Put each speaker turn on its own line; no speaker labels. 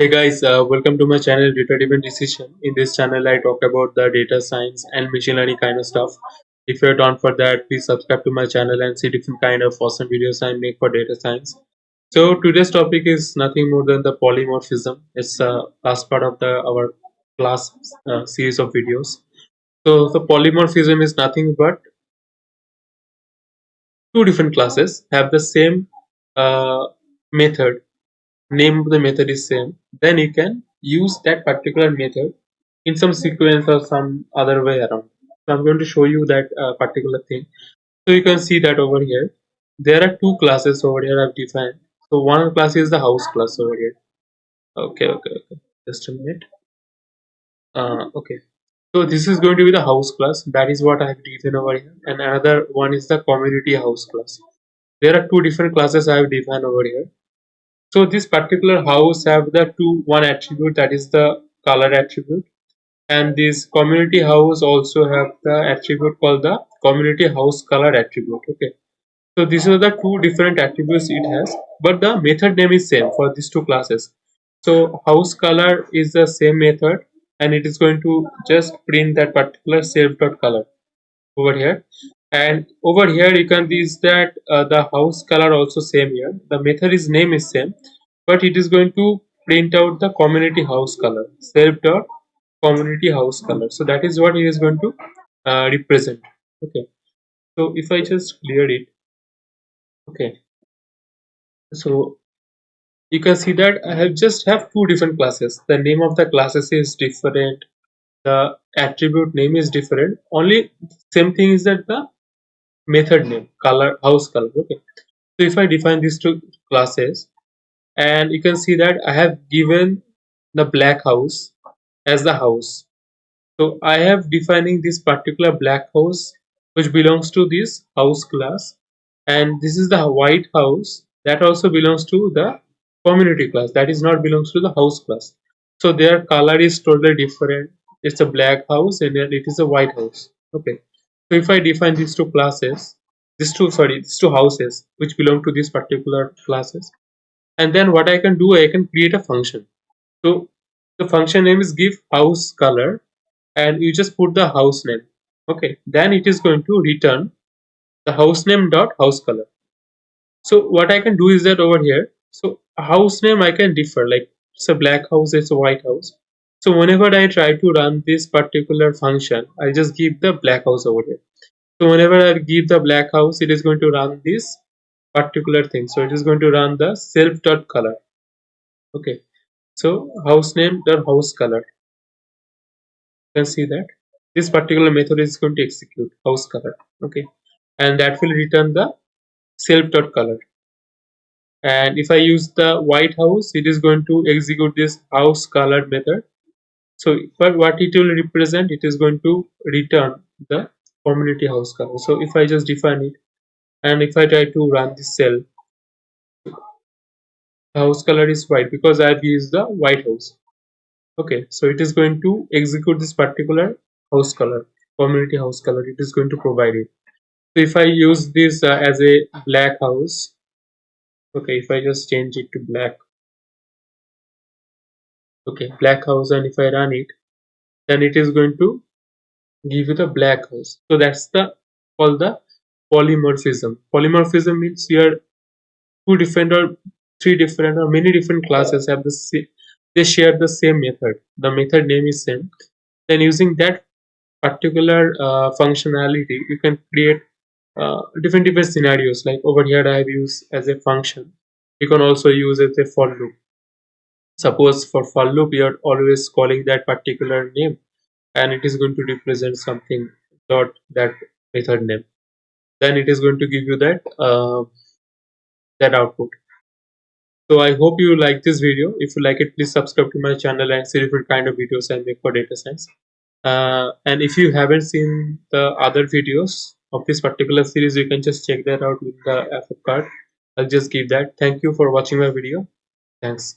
Hey guys, uh, welcome to my channel Data Driven Decision. In this channel, I talk about the data science and machine learning kind of stuff. If you're down for that, please subscribe to my channel and see different kind of awesome videos I make for data science. So today's topic is nothing more than the polymorphism. It's the uh, last part of the our class uh, series of videos. So the polymorphism is nothing but two different classes have the same uh, method name of the method is same. Then you can use that particular method in some sequence or some other way around. So i'm going to show you that uh, particular thing. So you can see that over here. There are two classes over here i've defined. So one class is the house class over here. Okay okay okay. Just a minute. Uh, okay. So this is going to be the house class. That is what i have defined over here. And another one is the community house class. There are two different classes i have defined over here so this particular house have the two one attribute that is the color attribute. And this community house also have the attribute called the community house color attribute okay? So these are the two different attributes it has but the method name is same for these two classes. So house color is the same method and it is going to just print that particular self dot color over here and over here you can see that uh, the house color also same here. The method is name is same but it is going to print out the community house color self dot community house color. So that is what it is going to uh, represent. Okay. So if i just clear it. Okay. So you can see that i have just have two different classes. The name of the classes is different. The attribute name is different. Only same thing is that the method name color house color okay. So if i define these two classes and you can see that i have given the black house as the house. So i have defining this particular black house which belongs to this house class and this is the white house that also belongs to the community class that is not belongs to the house class. So their color is totally different. It's a black house and it is a white house okay so if I define these two classes, these two sorry, these two houses which belong to these particular classes, and then what I can do, I can create a function. So the function name is give house color, and you just put the house name. Okay, then it is going to return the house name dot house color. So what I can do is that over here, so house name I can differ like it's a black house, it's a white house. So whenever I try to run this particular function, I just give the black house over here. So whenever I give the black house, it is going to run this particular thing. So it is going to run the self dot color. Okay. So house name dot house color. You can see that this particular method is going to execute house color. Okay. And that will return the self dot color. And if I use the white house, it is going to execute this house color method so but what it will represent it is going to return the community house color so if i just define it and if i try to run this cell the house color is white because i've used the white house. Okay so it is going to execute this particular house color community house color it is going to provide it. So if i use this uh, as a black house okay if i just change it to black okay black house and if I run it then it is going to give you the black house. So that's the called the polymorphism. Polymorphism means here two different or three different or many different classes have the same they share the same method. The method name is same. Then using that particular uh, functionality you can create uh, different different scenarios. Like over here i have used as a function. You can also use as a for loop suppose for for loop you are always calling that particular name and it is going to represent something dot that method name. Then it is going to give you that uh, that output. So i hope you like this video. If you like it please subscribe to my channel and see different kind of videos i make for data science. Uh, and if you haven't seen the other videos of this particular series you can just check that out with the FF card. I'll just give that. Thank you for watching my video. Thanks